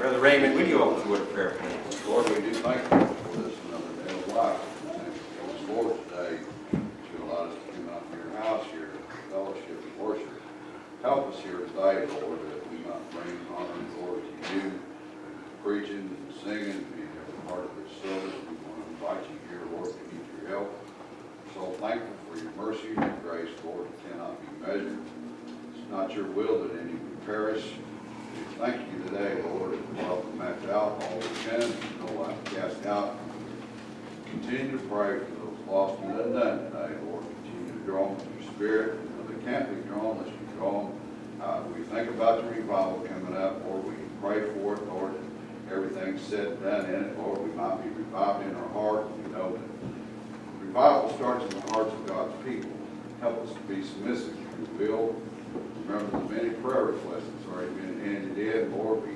Brother Raymond, would you open the word of prayer, please? Lord, we do thank you for this another day of life. Thank you Lord today to allow us to come out to your house here, fellowship and worship. Help us here today, Lord, that we might bring honor and glory to you, preaching and singing, being every part of this service. We want to invite you here, Lord, to need your help. So thankful for your mercy and your grace, Lord, it cannot be measured. It's not your will that any perish. Thank you today, Lord, and welcome out, all we can, no life cast out. Continue to pray for those lost and undone today, Lord. Continue to draw them with your spirit. You know, They can't be drawn unless you draw them. Uh, we think about the revival coming up, Lord, we pray for it, Lord, and everything's said and done in it, Lord, we might be revived in our heart. We know that revival starts in the hearts of God's people. Help us to be submissive to your will. Remember the many prayer requests that's already been handed in, Lord, we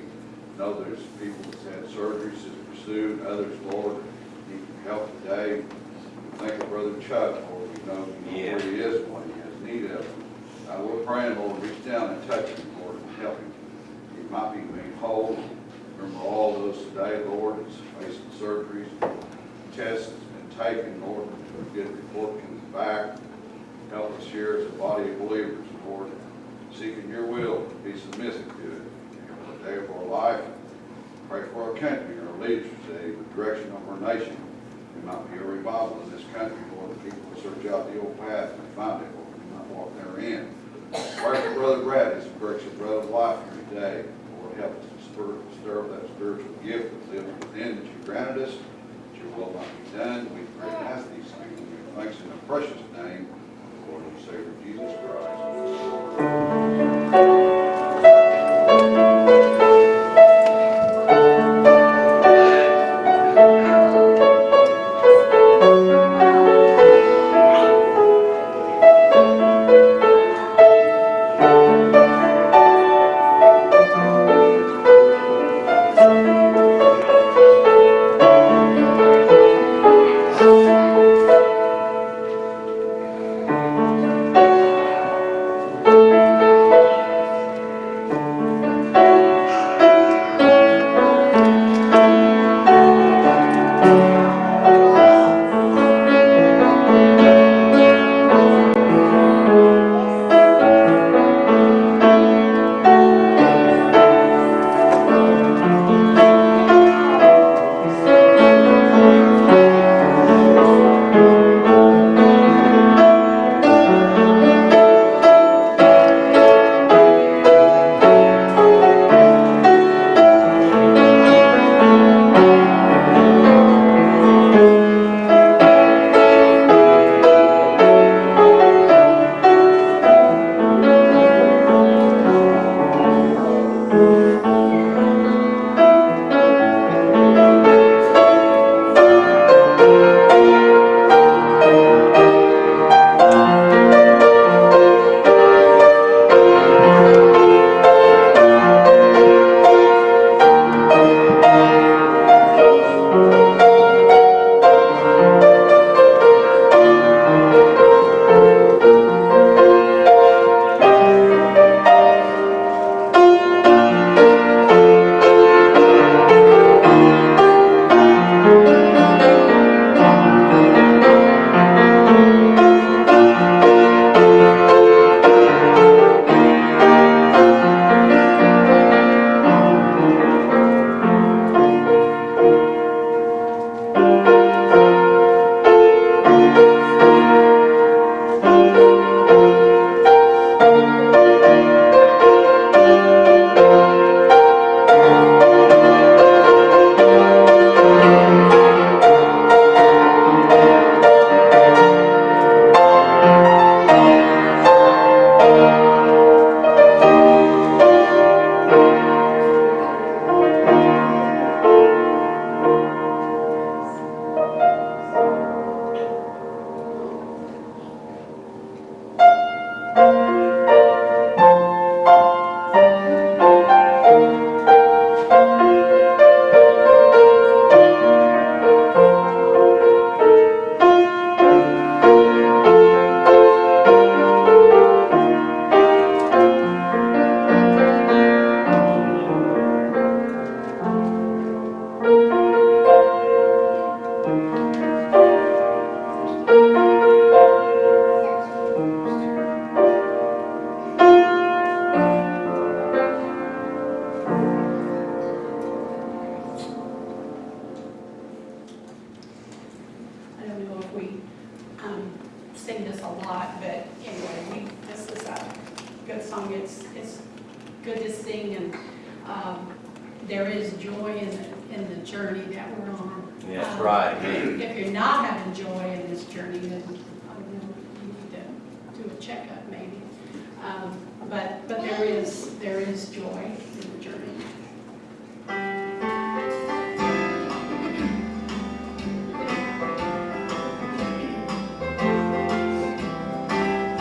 know there's people that's had surgeries that's pursued, others, Lord, need help today. We Think of Brother Chuck, Lord, we know you know where he is, and what he has need of. Uh, we're praying, Lord, reach down and touch him, Lord, and help him. He might be made whole. Remember all those today, Lord, that's facing surgeries, tests that's been taken, Lord, a good report comes back. Help us here as a body of believers, Lord, seeking your will, be submissive to it. Day of our life, pray for our country, our leaders today, the direction of our nation. There might be a revival in this country, Lord, that people will search out the old path and find it, Lord, we might walk therein. Pray for Brother Brad, as he breaks his brother's life here today. Lord, help us to stir, stir up that spiritual gift that lives within that you granted us, that your will might be done. We pray and ask these things, and we thanks in the precious name of the Lord and Savior Jesus Christ.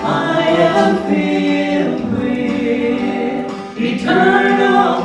I am filled with eternal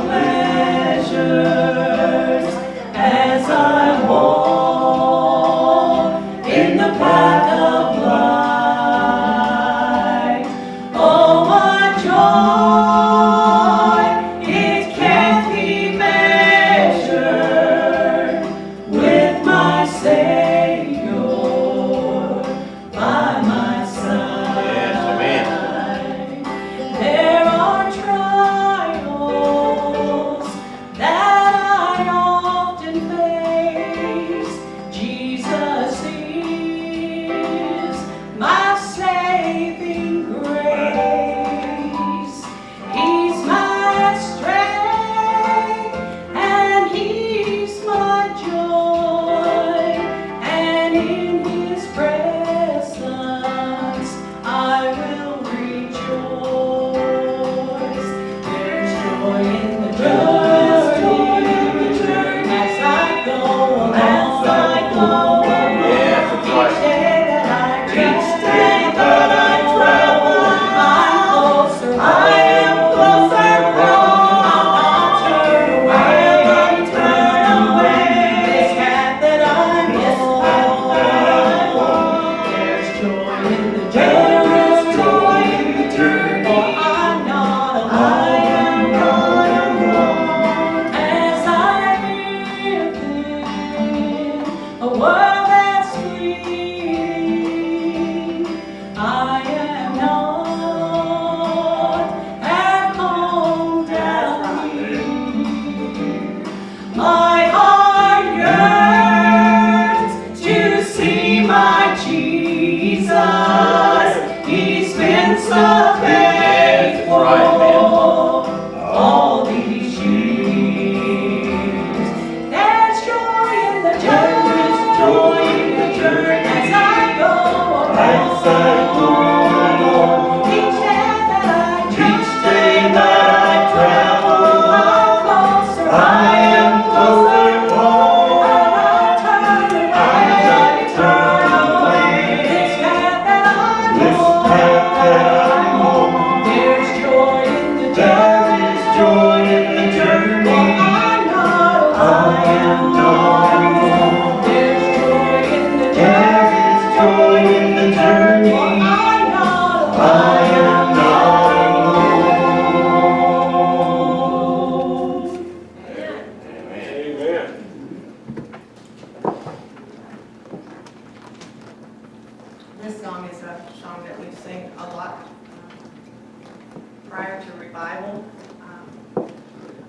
Bible, um,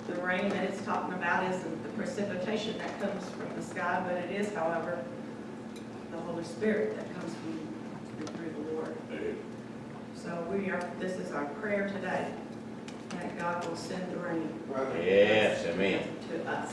the rain that it's talking about isn't the precipitation that comes from the sky, but it is, however, the Holy Spirit that comes from and through the Lord. Amen. So we are. This is our prayer today that God will send the rain. Right. Yes, amen. To us.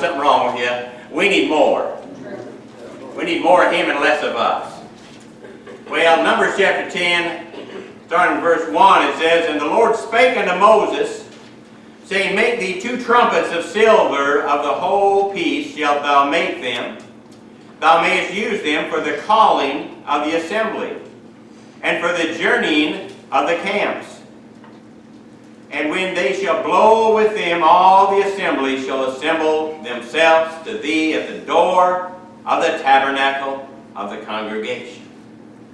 Something wrong with you, we need more. We need more of Him and less of us. Well, Numbers chapter 10, starting in verse 1, it says, And the Lord spake unto Moses, saying, Make thee two trumpets of silver, of the whole piece shalt thou make them. Thou mayest use them for the calling of the assembly, and for the journeying of the camps. And when they shall blow with them, all the assembly shall assemble themselves to thee at the door of the tabernacle of the congregation.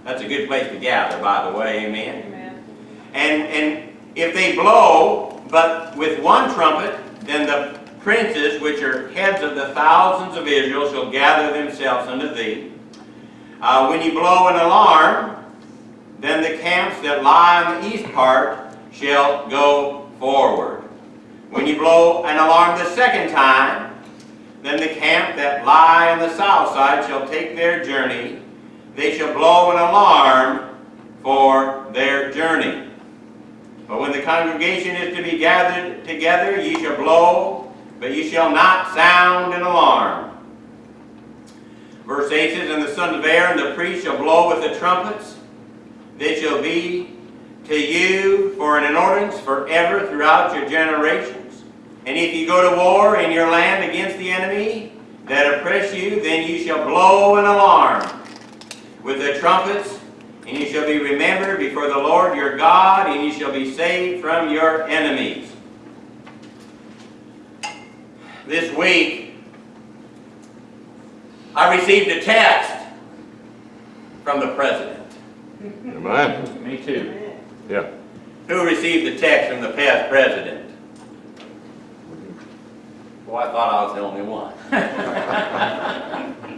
That's a good place to gather, by the way, amen? Amen. And, and if they blow, but with one trumpet, then the princes, which are heads of the thousands of Israel, shall gather themselves unto thee. Uh, when you blow an alarm, then the camps that lie on the east part shall go forward. When you blow an alarm the second time, then the camp that lie on the south side shall take their journey. They shall blow an alarm for their journey. But when the congregation is to be gathered together, ye shall blow, but ye shall not sound an alarm. Verse 8 says, And the sons of Aaron, the priest, shall blow with the trumpets. They shall be to you for an ordinance forever throughout your generations. And if you go to war in your land against the enemy that oppress you, then you shall blow an alarm with the trumpets, and you shall be remembered before the Lord your God, and you shall be saved from your enemies. This week, I received a text from the President. amen. Me too. Yeah. Who received the text from the past President? Well, I thought I was the only one.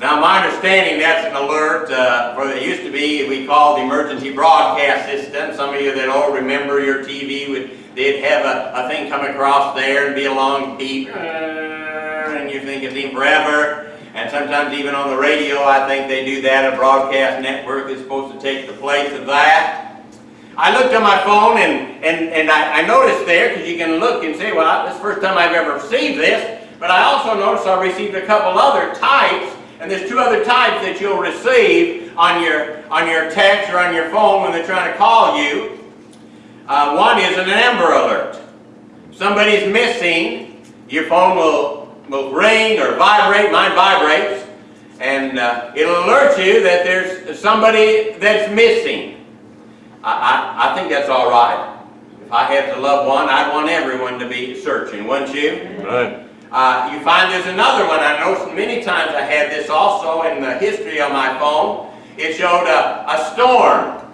Now, my understanding, that's an alert uh, for, it used to be, we called the emergency broadcast system. Some of you that all remember your TV would, they'd have a, a thing come across there and be a long beep. and you think it's been forever. And sometimes even on the radio, I think they do that. A broadcast network is supposed to take the place of that. I looked on my phone and, and, and I, I noticed there, because you can look and say, well, this is the first time I've ever received this. But I also noticed I received a couple other types, and there's two other types that you'll receive on your, on your text or on your phone when they're trying to call you. Uh, one is an Amber Alert. Somebody's missing, your phone will, will ring or vibrate, mine vibrates, and uh, it'll alert you that there's somebody that's missing. I, I, I think that's all right. If I had to love one, I'd want everyone to be searching, wouldn't you? Right. Uh, you find there's another one. I noticed many times I had this also in the history of my phone. It showed a, a storm.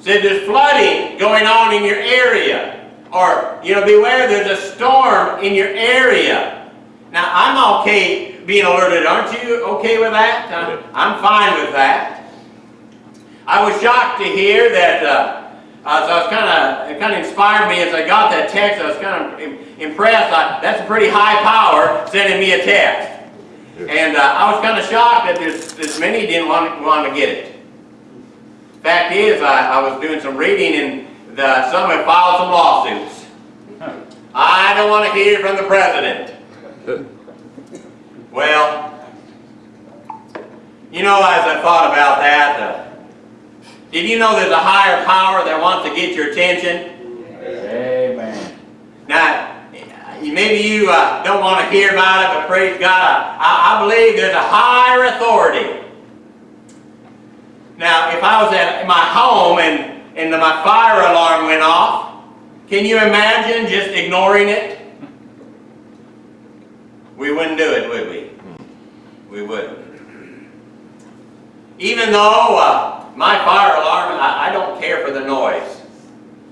Said there's flooding going on in your area. Or, you know, beware there's a storm in your area. Now, I'm okay being alerted. Aren't you okay with that? Uh, I'm fine with that. I was shocked to hear that uh, uh, so I was kind of, it kind of inspired me as I got that text. I was kind of im- impressed. I, that's a pretty high power sending me a text. And uh, I was kind of shocked that there's, there's many didn't want, want to get it. Fact is, I, I was doing some reading and the, some have filed some lawsuits. I don't want to hear from the president. Well, you know, as I thought about that, uh, did you know there's a higher power that wants to get your attention? Amen. Now, maybe you uh, don't want to hear about it, but praise God, I, I believe there's a higher authority. Now, if I was at my home and, and my fire alarm went off, can you imagine just ignoring it? We wouldn't do it, would we? We wouldn't. Even though uh, my fire alarm, I, I don't care for the noise.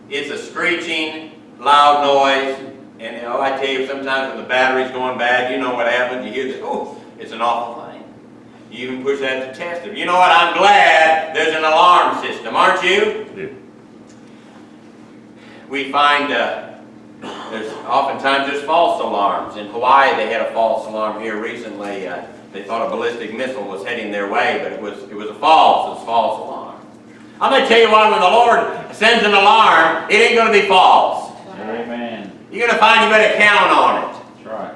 It's a screeching, loud noise, and you know, I tell you, sometimes when the battery's going bad, you know what happens. You hear this, oh, it's an awful thing. You even push that to test it. You know what? I'm glad there's an alarm system, aren't you? Yeah. We find uh, there's oftentimes there's false alarms. In Hawaii, they had a false alarm here recently. Uh, they thought a ballistic missile was heading their way, but it was it was a false, it's a false alarm. I'm going to tell you why. when the Lord sends an alarm, it ain't going to be false. Amen. You're going to find you better count on it. That's right.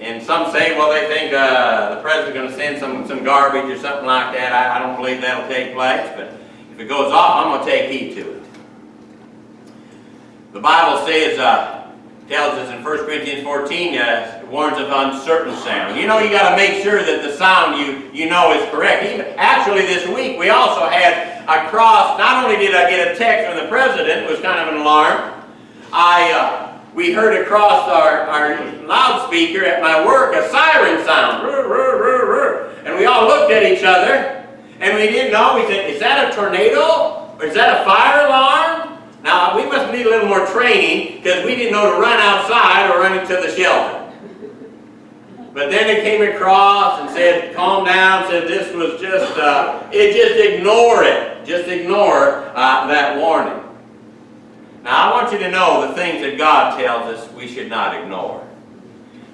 And some say, well, they think uh, the president's going to send some, some garbage or something like that. I, I don't believe that'll take place, but if it goes off, I'm going to take heed to it. The Bible says, uh, tells us in 1 Corinthians 14, uh, warns of uncertain sound. You know, you got to make sure that the sound you, you know is correct. Even, actually, this week, we also had a cross. Not only did I get a text from the president, it was kind of an alarm. I, uh, we heard across our, our loudspeaker at my work a siren sound. And we all looked at each other, and we didn't know. We said, is that a tornado? Or is that a fire alarm? Now, we must need a little more training, because we didn't know to run outside or run into the shelter. But then it came across and said, calm down, said this was just, uh, it just ignore it. Just ignore uh, that warning. Now, I want you to know the things that God tells us we should not ignore.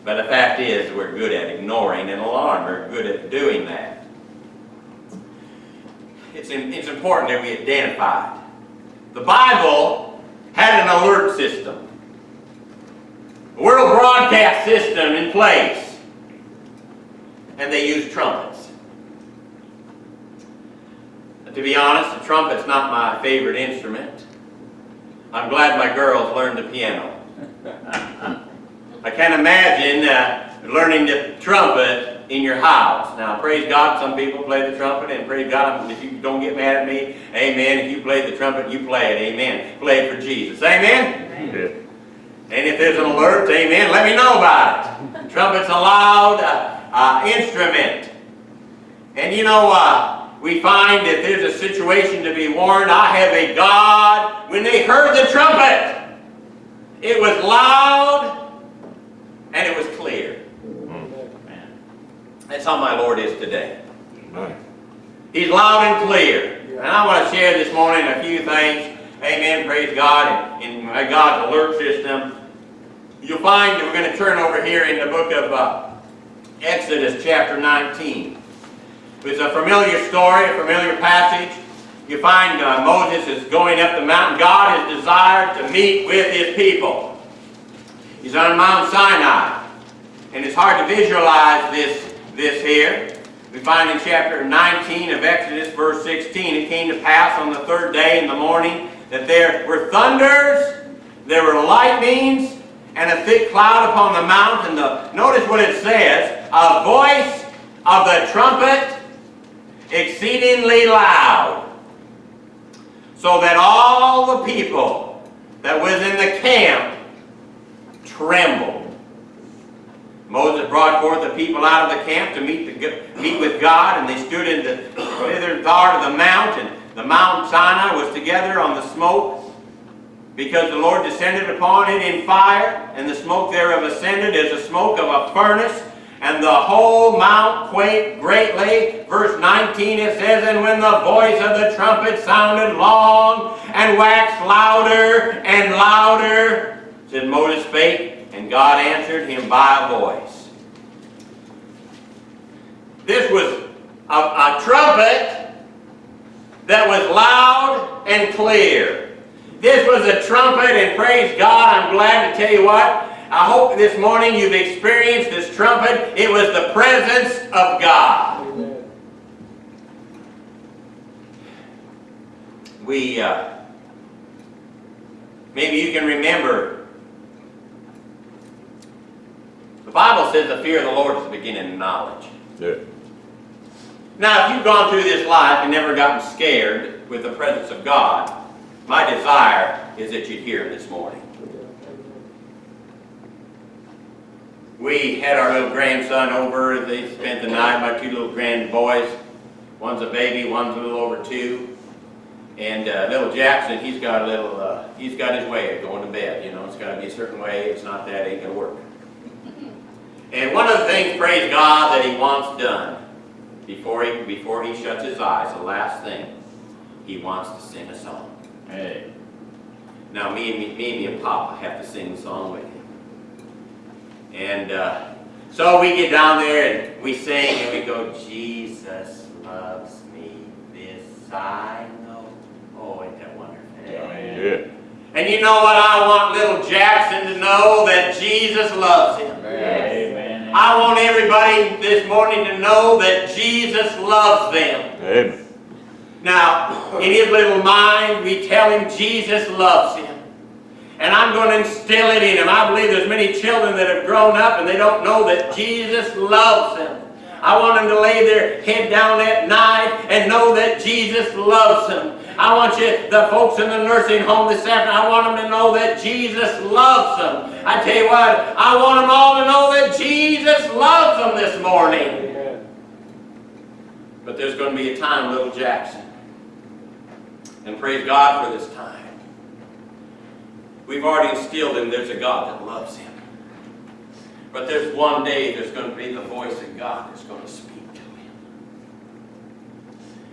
But the fact is, we're good at ignoring an alarm. We're good at doing that. It's, in, it's important that we identify. The Bible had an alert system. A world broadcast system in place. And they used trumpets. To be honest, the trumpet's not my favorite instrument. I'm glad my girls learned the piano. I can't imagine uh, learning the trumpet in your house. Now, praise God, some people play the trumpet, and praise God, if you don't get mad at me, amen. If you play the trumpet, you play it, amen. Play it for Jesus, amen? Yeah. And if there's an alert, amen, let me know about it. Trumpet's a loud uh, uh, instrument. And you know, uh, we find that there's a situation to be warned. I have a God. When they heard the trumpet, it was loud and it was clear. That's how my Lord is today. Right. He's loud and clear. And I want to share this morning a few things. Amen. Praise God. In, in my God's alert system. You'll find that we're going to turn over here in the book of uh, Exodus chapter 19. It's a familiar story, a familiar passage. You find uh, Moses is going up the mountain. God has desired to meet with his people. He's on Mount Sinai. And it's hard to visualize this, this here. We find in chapter 19 of Exodus, verse 16, it came to pass on the third day in the morning that there were thunders, there were lightnings, and a thick cloud upon the mountain. The, notice what it says, a voice of the trumpet exceedingly loud, so that all the people that was in the camp trembled. Moses brought forth the people out of the camp to meet, the, meet with God, and they stood in the thither part of the mount, and the Mount Sinai was together on the smoke, because the Lord descended upon it in fire, and the smoke thereof ascended as the smoke of a furnace, and the whole mount quaked greatly. Verse 19 it says, And when the voice of the trumpet sounded long, and waxed louder and louder, said Moses spake, and God answered him by a voice. This was a, a trumpet that was loud and clear. This was a trumpet, and praise God, I'm glad to tell you what. I hope this morning you've experienced this trumpet. It was the presence of God. We, uh, maybe you can remember, the Bible says the fear of the Lord is the beginning of knowledge. Yeah. Now, if you've gone through this life and never gotten scared with the presence of God, my desire is that you'd hear Him this morning. We had our little grandson over. They spent the night, my two little grand boys. One's a baby, one's a little over two. And uh, little Jackson, he's got a little, uh, he's got his way of going to bed. You know, it's got to be a certain way. It's not that, it ain't going to work. And one of the things, praise God, that he wants done before he, before he shuts his eyes, the last thing, he wants to sing a song. Hey. Now, me and, me, me and Papa have to sing the song with him. And uh, so we get down there and we sing and we go, Jesus loves me, this I know. Oh, ain't that wonderful? Yeah. And you know what? I want little Jackson to know that Jesus loves him. Amen. I want everybody this morning to know that Jesus loves them. Amen. Now, in his little mind, we tell him Jesus loves him. And I'm going to instill it in him. I believe there's many children that have grown up and they don't know that Jesus loves them. I want them to lay their head down at night and know that Jesus loves them. I want you, the folks in the nursing home this afternoon, I want them to know that Jesus loves them. I tell you what, I want them all to know that Jesus loves them this morning. But there's going to be a time, little Jackson. And praise God for this time. We've already instilled him there's a God that loves him. But there's one day there's going to be the voice of God that's going to speak.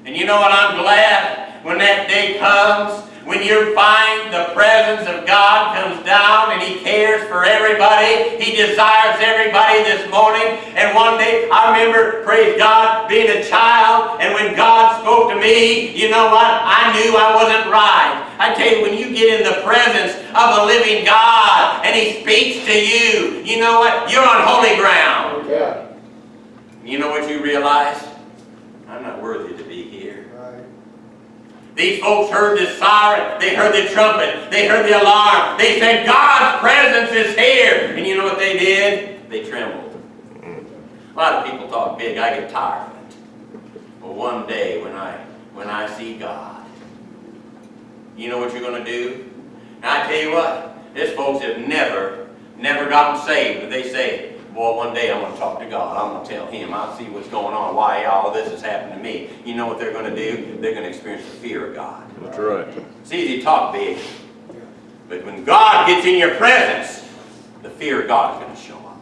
And you know what? I'm glad when that day comes when you find the presence of God comes down and He cares for everybody. He desires everybody this morning. And one day, I remember, praise God, being a child, and when God spoke to me, you know what? I knew I wasn't right. I tell you, when you get in the presence of a living God and He speaks to you, you know what? You're on holy ground. Yeah. You know what you realize? I'm not worthy to be. These folks heard the siren, they heard the trumpet, they heard the alarm. They said, God's presence is here. And you know what they did? They trembled. A lot of people talk big, I get tired of it. But one day when I when I see God, you know what you're going to do? And I tell you what, these folks have never, never gotten saved, but they say, Boy, one day I'm going to talk to God. I'm going to tell Him. I'll see what's going on, why all this has happened to me. You know what they're going to do? They're going to experience the fear of God. That's right. It's easy to talk big. But when God gets in your presence, the fear of God is going to show up.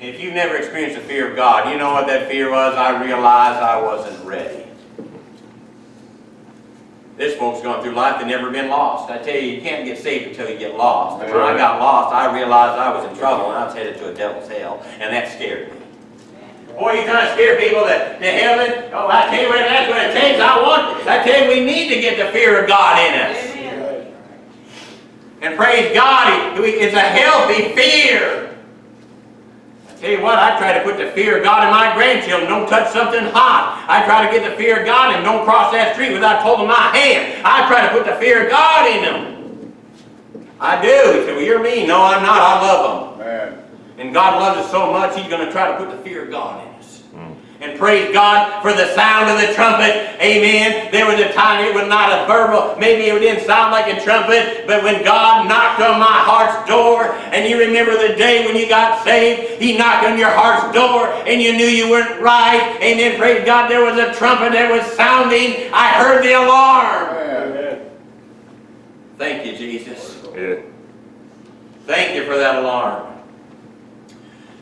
If you've never experienced the fear of God, you know what that fear was? I realized I wasn't ready. This folks gone through life, they never been lost. I tell you, you can't get saved until you get lost. And when I got lost, I realized I was in trouble and I was headed to a devil's hell, and that scared me. Boy, you trying to scare people to, to heaven? Oh, I tell you what, that's what it takes. I want, I tell you, we need to get the fear of God in us. Amen. And praise God, it's a healthy fear. I tell you what, I try to put the fear of God in my grandchildren. Don't touch something hot. I try to get the fear of God in them. Don't cross that street without holding my hand. I try to put the fear of God in them. I do. He said, well, you're mean. No, I'm not. I love them. Man, And God loves us so much, He's going to try to put the fear of God in us. And praise God for the sound of the trumpet. Amen. There was a time it was not a verbal, maybe it didn't sound like a trumpet, but when God knocked on my heart's door, and you remember the day when you got saved, He knocked on your heart's door, and you knew you weren't right. Amen. Praise God. There was a trumpet that was sounding. I heard the alarm. man, Thank you, Jesus. Yeah. Thank you for that alarm.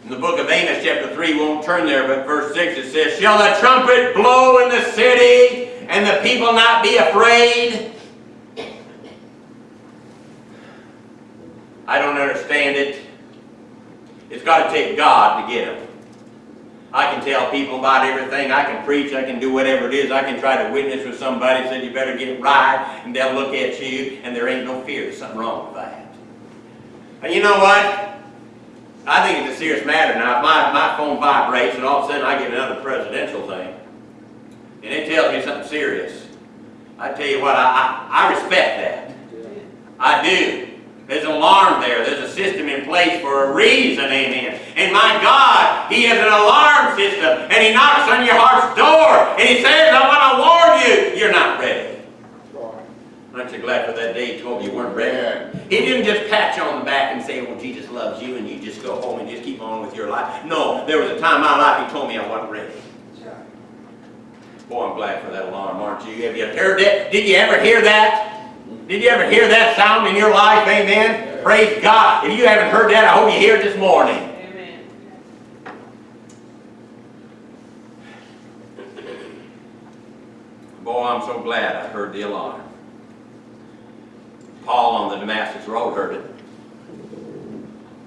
In the book of Amos, chapter 3, we won't turn there, but verse 6 it says, Shall the trumpet blow in the city, and the people not be afraid? I don't understand it. It's got to take God to get them. I can tell people about everything. I can preach. I can do whatever it is. I can try to witness with somebody. Said you better get right, and they'll look at you, and there ain't no fear. There's something wrong with that. And you know what? I think it's a serious matter. Now, if my, my phone vibrates and all of a sudden I get another presidential thing, and it tells me something serious, I tell you what, I, I, I respect that. I do. There's an alarm there. There's a system in place for a reason, amen. And my God, He has an alarm system, and He knocks on your heart's door, and He says, I want to warn you, you're not ready. Aren't you glad for that day He told me you weren't ready? man. He didn't just pat you on the back and say, well, Jesus loves you, and you just go home and just keep on with your life. No, there was a time in my life he told me I wasn't ready. Boy, I'm glad for that alarm, aren't you? Have you heard that? Did you ever hear that? Did you ever hear that sound in your life? Amen? Praise God. If you haven't heard that, I hope you hear it this morning. Amen. Boy, I'm so glad I heard the alarm. Paul on the Damascus Road heard it.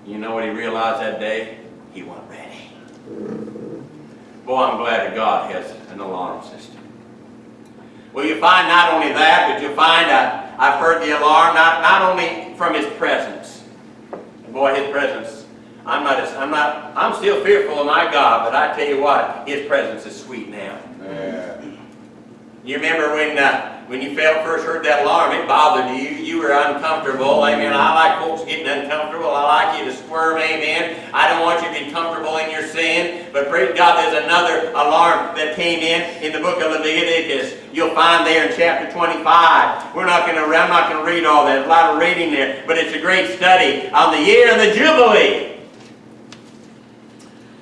You know what he realized that day? He wasn't ready. Boy, I'm glad that God has an alarm system. Well, you find not only that, but you find uh, I've heard the alarm not, not only from His presence. Boy, His presence. I'm not. I'm not. I'm still fearful of my God, but I tell you what, His presence is sweet now. Man, You remember when uh, when you felt first heard that alarm, it bothered you. You were uncomfortable. Amen. I like folks getting uncomfortable. I like you to squirm. Amen. I don't want you to be comfortable in your sin. But praise God, there's another alarm that came in in the book of Leviticus. You'll find there in chapter 25. We're not going to. I'm not going to read all that. There's a lot of reading there, but it's a great study on the year of the Jubilee.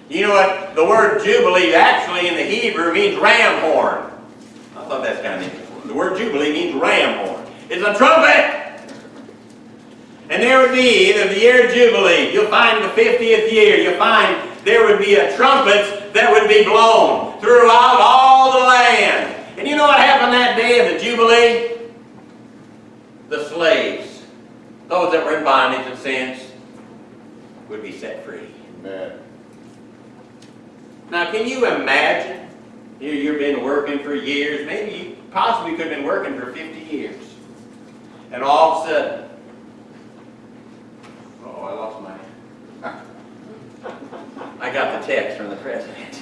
You know what? The word Jubilee actually in the Hebrew means ram horn. I thought that's kind of interesting. The word Jubilee means ram horn. It's a trumpet. And there would be, in the year of Jubilee, you'll find the 50th year, you'll find there would be a trumpet that would be blown throughout all the land. And you know what happened that day of the Jubilee? The slaves, those that were in bondage and sins, would be set free. man. Now, can you imagine? You, you've been working for years, maybe you possibly could have been working for 50 years. And all of a sudden, oh, I lost my. I got the text from the president.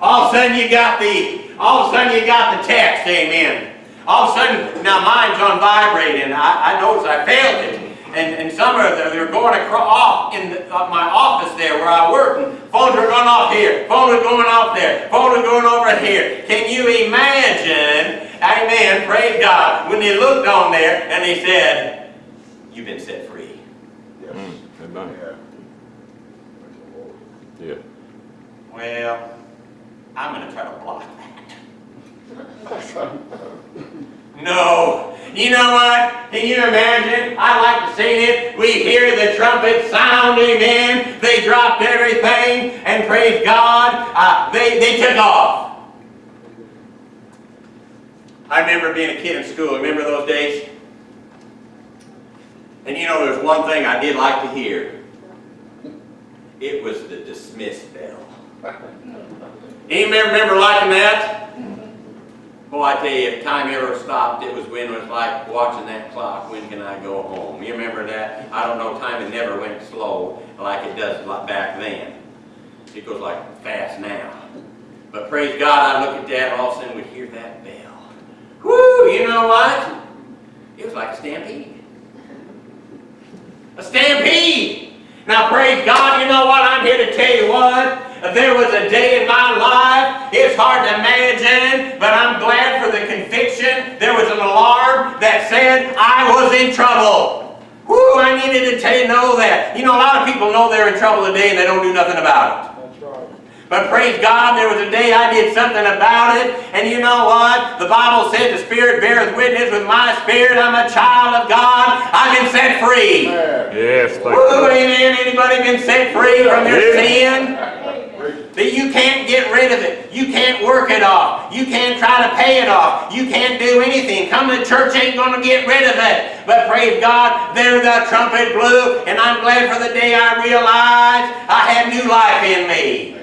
All of a sudden, you got the. All of a sudden, you got the text. Amen. All of a sudden, now mine's on vibrating. I, I noticed I failed it. And, and some of them, they were going across, off in the, uh, my office there where I work, and phones were going off here, phones was going off there, phones was going over here. Can you imagine, amen, praise God, when they looked on there and they said, you've been set free. Yes. Mm, amen. Yeah. Praise the Lord. Yeah. Well, I'm going to try to block that. No. You know what? Can you imagine? I like to see it. We hear the trumpet sound, amen. They dropped everything, and praise God, uh, they, they took off. I remember being a kid in school. Remember those days? And you know, there's one thing I did like to hear. It was the dismiss bell. Anybody remember liking that? Boy, I tell you, if time ever stopped, it was when it was like watching that clock. When can I go home? You remember that? I don't know, time it never went slow like it does back then. It goes like fast now. But praise God, I look at that and all of a sudden we hear that bell. Whoo, you know what? It was like a stampede. A stampede! Now praise God, you know what? I'm here to tell you what. There was a day in my life, it's hard to imagine, but I'm glad for the conviction. There was an alarm that said I was in trouble. Whoo, I needed to tell you know that. You know, a lot of people know they're in trouble today and they don't do nothing about it. But praise God, there was a day I did something about it. And you know what? The Bible said the Spirit beareth witness with my spirit. I'm a child of God. I've been set free. Yes, thank Woo, you. amen. Anybody been set free from your Yeah. sin? That you can't get rid of it. You can't work it off. You can't try to pay it off. You can't do anything. Coming to church ain't going to get rid of it. But praise God, there the trumpet blew, and I'm glad for the day I realized I had new life in me.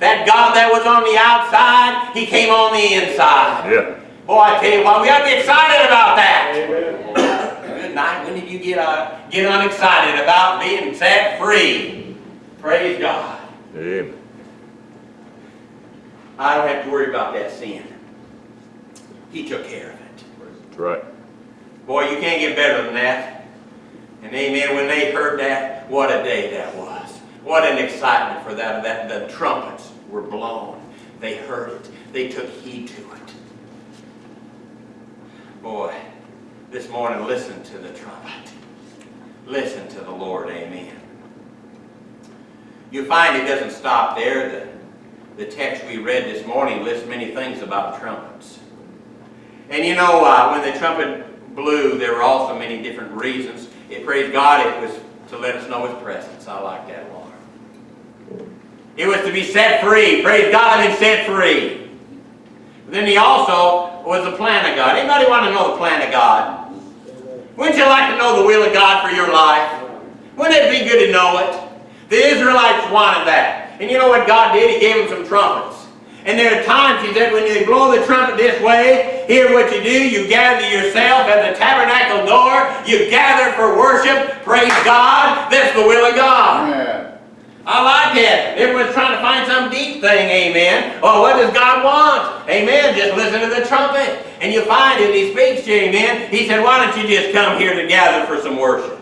That God that was on the outside, He came on the inside. Yeah. Boy, I tell you what, we ought to be excited about that. Good night. When did you get uh, get unexcited about being set free? Praise God. Amen. I don't have to worry about that sin. He took care of it. Right. Boy, you can't get better than that. And amen, when they heard that, what a day that was. What an excitement for that. that the trumpets were blown. They heard it. They took heed to it. Boy, this morning, listen to the trumpet. Listen to the Lord. Amen. You find it doesn't stop there. The, the text we read this morning lists many things about trumpets. And you know, uh, when the trumpet blew, there were also many different reasons. It, praised God, it was to let us know His presence. I like that alarm. It was to be set free. Praise God, I've set free. But then He also was the plan of God. Anybody want to know the plan of God? Wouldn't you like to know the will of God for your life? Wouldn't it be good to know it? The Israelites wanted that. And you know what God did? He gave them some trumpets. And there are times, he said, when you blow the trumpet this way, here what you do, you gather yourself at the tabernacle door, you gather for worship, praise God, that's the will of God. Amen. I like that. Everyone's trying to find some deep thing, amen. Well, what does God want? Amen. Just listen to the trumpet. And you find it, he speaks to you, amen. He said, why don't you just come here to gather for some worship?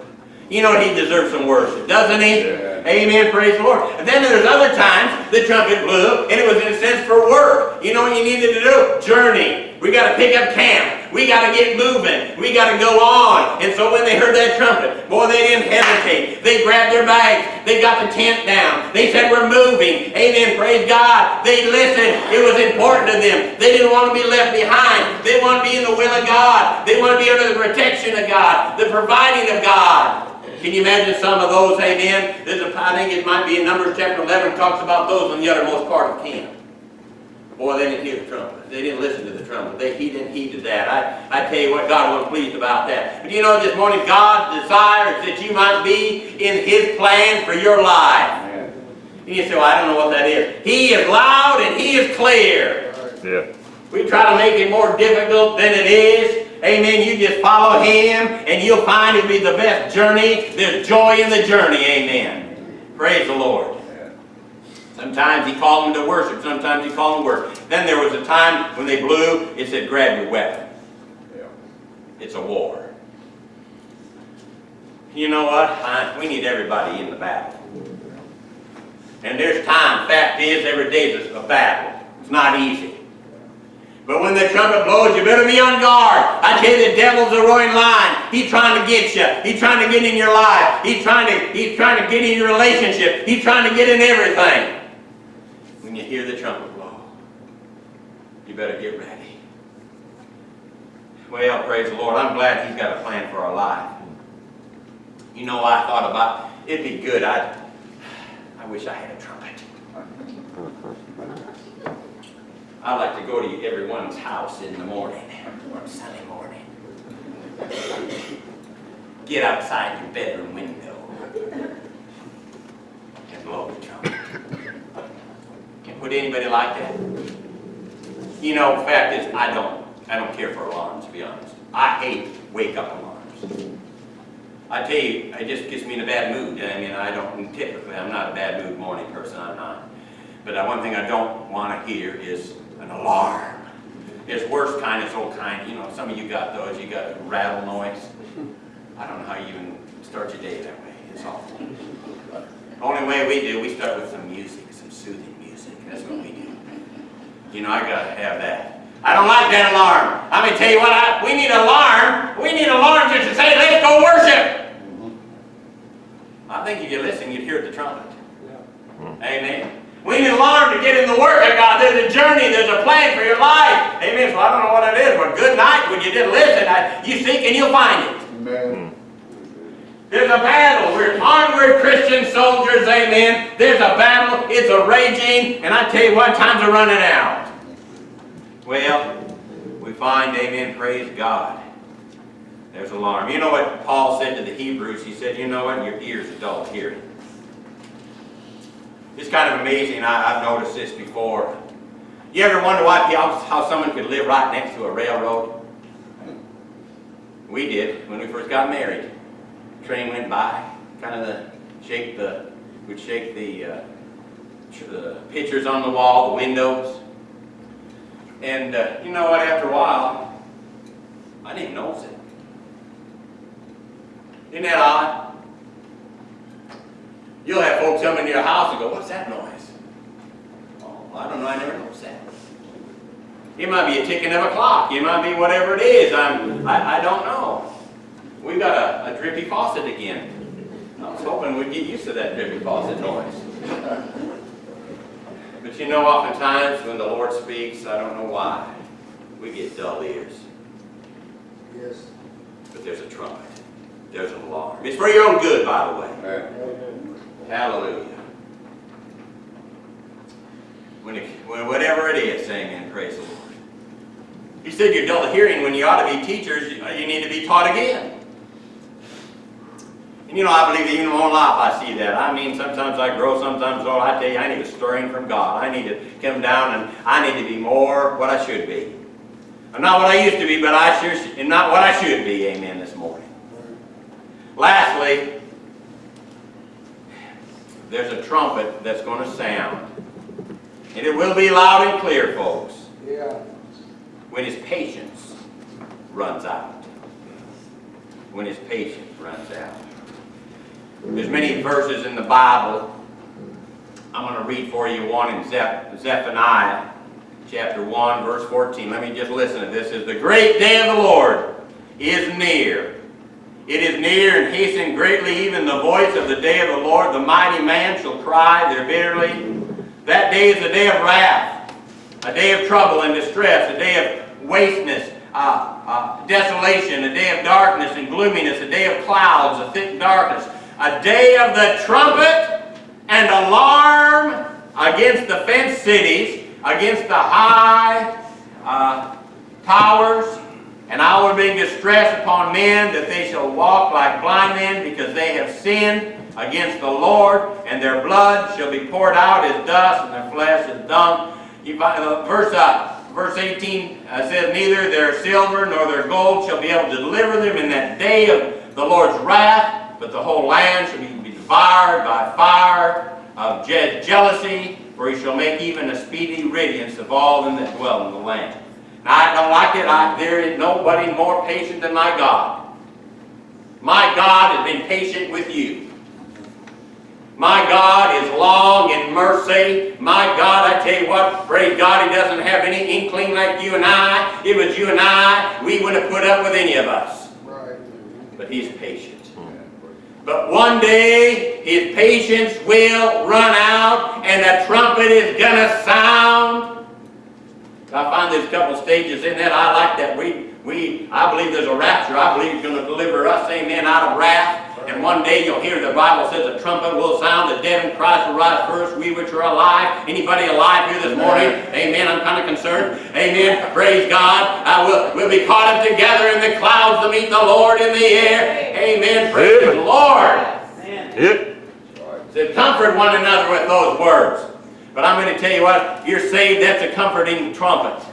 You know he deserves some worship, doesn't he? Yeah. Amen, praise the Lord. And then there's other times the trumpet blew, and it was in a sense for work. You know what you needed to do? Journey. We got to pick up camp. We got to get moving. We got to go on. And so when they heard that trumpet, boy, they didn't hesitate. They grabbed their bags. They got the tent down. They said, we're moving. Amen, praise God. They listened. It was important to them. They didn't want to be left behind. They want to be in the will of God. They want to be under the protection of God, the providing of God. Can you imagine some of those, amen? There's a, I think it might be in Numbers chapter 11, talks about those in the uttermost part of camp. Boy, they didn't hear the trumpet. They didn't listen to the trumpet. They he didn't heed to that. I, I tell you what, God wasn't pleased about that. But you know, this morning, God desires that you might be in His plan for your life. And you say, well, I don't know what that is. He is loud and He is clear. Yeah. We try to make it more difficult than it is. Amen. You just follow Him and you'll find it'll be the best journey. There's joy in the journey. Amen. Praise the Lord. Sometimes He called them to worship. Sometimes He called them to work. Then there was a time when they blew, it said, grab your weapon. Yeah. It's a war. You know what? I, we need everybody in the battle. And there's time. Fact is, every day is a battle. It's not easy. But when the trumpet blows, you better be on guard. I tell you, the devil's a roaring lion. He's trying to get you. He's trying to get in your life. He's trying to, he's trying to get in your relationship. He's trying to get in everything. When you hear the trumpet blow, you better get ready. Well, praise the Lord. I'm glad He's got a plan for our life. You know, I thought about it'd be good. I, I wish I had a trumpet. I like to go to everyone's house in the morning, on Sunday morning. Get outside your bedroom window and blow the trumpet. Would anybody like that? You know, fact is, I don't, I don't care for alarms, to be honest. I hate wake-up alarms. I tell you, it just gets me in a bad mood. I mean, I don't, typically, I'm not a bad mood morning person, I'm not. But uh, one thing I don't want to hear is an alarm. It's worse kind, it's old kind, you know, some of you got those, you got a rattle noise. I don't know how you even start your day that way, it's awful. The Only way we do, we start with some music, some soothing music, that's what we do. You know, I gotta have that. I don't like that alarm. I'm gonna tell you what, I, we need an alarm, we need alarm just to say, let's go worship. I think if you listen, you'd hear the trumpet. Amen. We need alarm to get in the Word of God. There's a journey, there's a plan for your life. Amen. So I don't know what it is, but good night when you did listen. I, you seek and you'll find it. Amen. There's a battle. We're onward Christian soldiers, amen. There's a battle. It's a raging. And I tell you what, times are running out. Well, we find, amen, praise God. There's alarm. You know what Paul said to the Hebrews? He said, you know what, your ears are dull hearing. It's kind of amazing. I, I've noticed this before. You ever wonder why, how, someone could live right next to a railroad? We did when we first got married train went by, kind of the, shake the, would shake the, uh, the pictures on the wall, the windows. And uh, you know what, after a while, I didn't notice it. Isn't that odd? You'll have folks come into your house and go, what's that noise? Oh, I don't know, I never noticed that. It might be a ticking of a clock. It might be whatever it is. I'm, I, I don't know. We've got a, a drippy faucet again. I was hoping we'd get used to that drippy faucet noise. But you know, oftentimes when the Lord speaks, I don't know why, we get dull ears. Yes. But there's a trumpet. There's an alarm. It's for your own good, by the way. Amen. Hallelujah. When, it, when whatever it is, amen, praise the Lord. He said you're dull of hearing when you ought to be teachers, you need to be taught again. And you know, I believe even in my own life I see that. I mean, sometimes I grow, sometimes oh, I tell you, I need a stirring from God. I need to come down and I need to be more what I should be. I'm not what I used to be, but I sure, and not what I should be, amen, this morning. Lastly, there's a trumpet that's going to sound. And it will be loud and clear, folks. Yeah. When his patience runs out. When his patience runs out. There's many verses in the Bible. I'm going to read for you one in Zeph Zephaniah chapter 1, verse 14. Let me just listen to this. It says, The great day of the Lord is near. It is near and hasten greatly, even the voice of the day of the Lord. The mighty man shall cry there bitterly. That day is a day of wrath, a day of trouble and distress, a day of wasteness, uh, uh, desolation, a day of darkness and gloominess, a day of clouds, a thick darkness, a day of the trumpet and alarm against the fenced cities, against the high uh, towers, and I will bring distress upon men that they shall walk like blind men because they have sinned against the Lord, and their blood shall be poured out as dust, and their flesh as dung. Uh, verse, uh, verse 18 uh, says, Neither their silver nor their gold shall be able to deliver them in that day of the Lord's wrath, but the whole land shall be, devoured by fire of je jealousy, for he shall make even a speedy riddance of all them that dwell in the land. I don't like it. I, there is nobody more patient than my God. My God has been patient with you. My God is long in mercy. My God, I tell you what, praise God, He doesn't have any inkling like you and I. If it was you and I, we wouldn't have put up with any of us. But He's patient. But one day, His patience will run out, and the trumpet is going to sound. I find there's a couple of stages in that. I like that. We, we, I believe there's a rapture. I believe He's going to deliver us, amen, out of wrath. And one day you'll hear the Bible says a trumpet will sound, the dead in Christ will rise first, we which are alive. Anybody alive here this morning? Amen. I'm kind of concerned. Amen. Praise God. I will we'll be caught up together in the clouds to meet the Lord in the air. Amen. Praise the Lord. Amen. Yep. To comfort one another with those words. But I'm going to tell you what, you're saved, that's a comforting trumpet.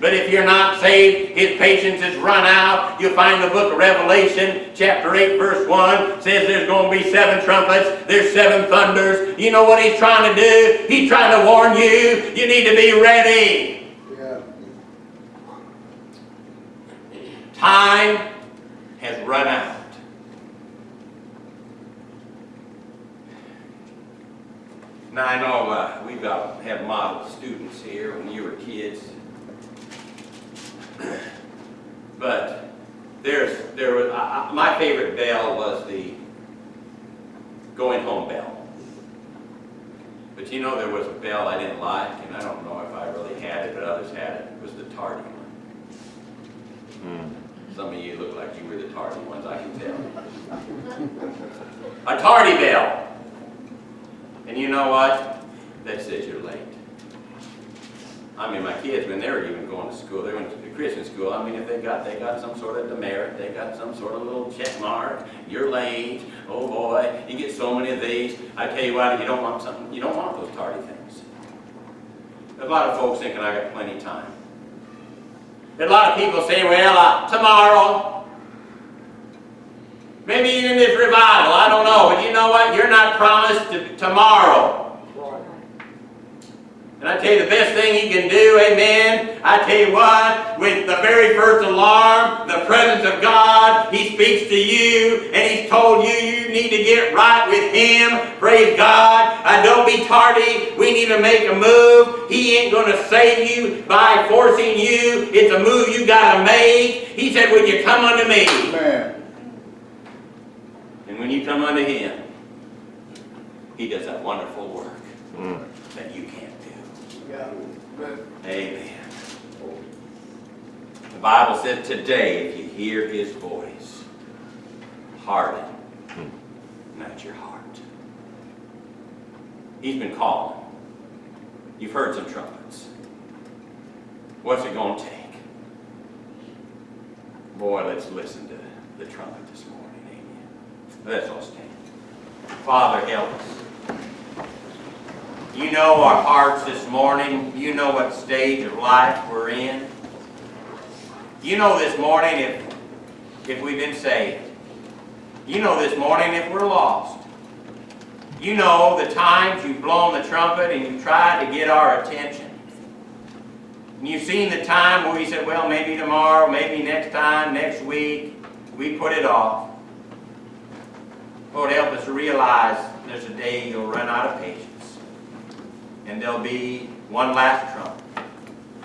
But if you're not saved, his patience is run out. You'll find the book of Revelation, chapter 8, verse 1, says there's going to be seven trumpets, there's seven thunders. You know what he's trying to do? He's trying to warn you, you need to be ready. Yeah. Time has run out. Now I know uh, we've got have model students here when you were kids, but there's there was I, I, my favorite bell was the going home bell. But you know there was a bell I didn't like, and I don't know if I really had it, but others had it. It was the tardy one. Some of you look like you were the tardy ones, I can tell. A tardy bell. And you know what? That says you're late. I mean, my kids, when they were even going to school, they went to the Christian school, I mean, if they got, they got some sort of demerit, they got some sort of little check mark, you're late, oh boy, you get so many of these. I tell you what, you don't want something, you don't want those tardy things. There's a lot of folks thinking I got plenty of time. A lot of people saying, well, uh, tomorrow, maybe even this revival, I don't know. But you know what? You're not promised to, tomorrow. And I tell you the best thing you can do, amen, I tell you what, with the very first alarm, the presence of God, He speaks to you, and He's told you you need to get right with Him. Praise God. Uh, don't be tardy. We need to make a move. He ain't going to save you by forcing you. It's a move you got to make. He said, Would you come unto me? Amen. And when you come unto Him, He does that wonderful work Mm. that you can't do. Yeah. Amen. The Bible said today, if you hear His voice, harden not your heart. He's been calling. You've heard some trumpets. What's it going to take? Boy, let's listen to the trumpet this morning. Let's all stand. Father, help us. You know our hearts this morning. You know what stage of life we're in. You know this morning if, if we've been saved. You know this morning if we're lost. You know the times you've blown the trumpet and you've tried to get our attention. And you've seen the time where you said, well, maybe tomorrow, maybe next time, next week. We put it off. Lord, help us realize there's a day you'll run out of patience. And there'll be one last trump.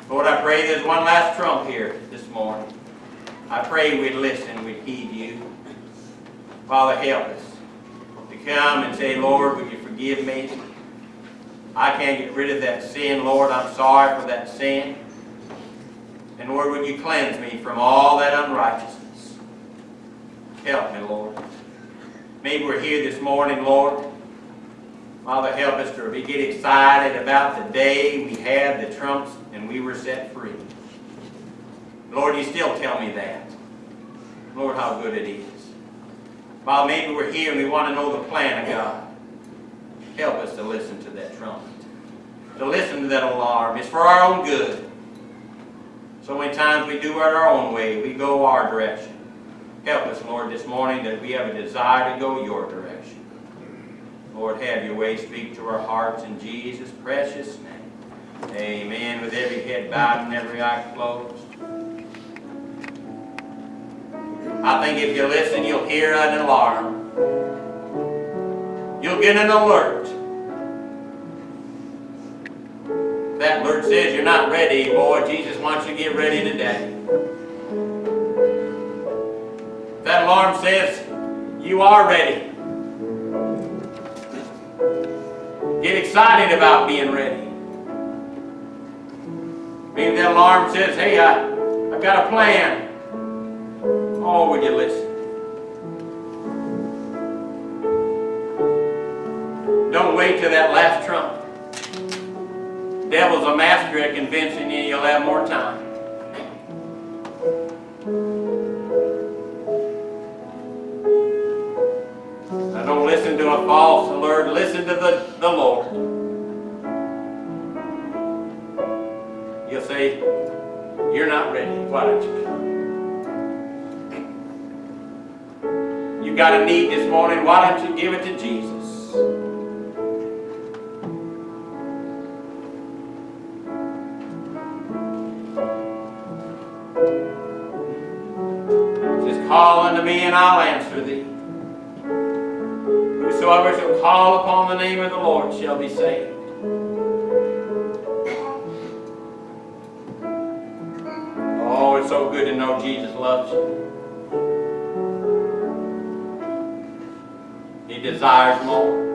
Lord, I pray there's one last trump here this morning. I pray we'd listen, we'd heed you. Father, help us to come and say, Lord, would you forgive me? I can't get rid of that sin, Lord. I'm sorry for that sin. And Lord, would you cleanse me from all that unrighteousness? Help me, Lord. Maybe we're here this morning, Lord. Father, help us to be, get excited about the day we had the trumps and we were set free. Lord, you still tell me that. Lord, how good it is. Father, maybe we're here and we want to know the plan of God. Help us to listen to that trumpet. To listen to that alarm. It's for our own good. So many times we do it our own way. We go our direction. Help us, Lord, this morning that we have a desire to go your direction. Lord, have your way. Speak to our hearts in Jesus' precious name. Amen. With every head bowed and every eye closed. I think if you listen, you'll hear an alarm. You'll get an alert. That alert says you're not ready, boy. Jesus wants you to get ready today. alarm says you are ready. Get excited about being ready. Maybe that alarm says, hey, I, I've got a plan. Oh, would you listen? Don't wait till that last trump. Devil's a master at convincing you you'll have more time. a false alert. Listen to the, the Lord. You'll say, you're not ready. Why don't you come? You've got a need this morning. Why don't you give it to Jesus? Just call unto me and I'll answer thee whosoever shall call upon the name of the Lord shall be saved. Oh, it's so good to know Jesus loves you. He desires more.